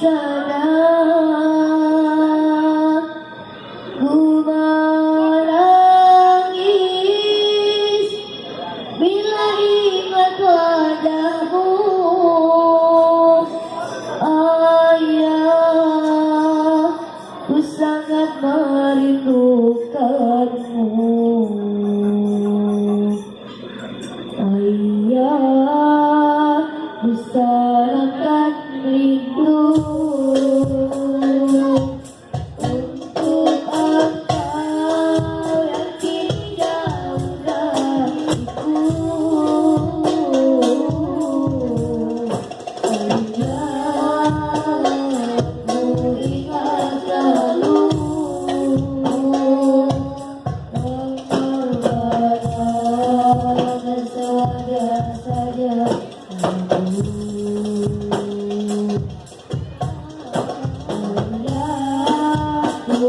sun.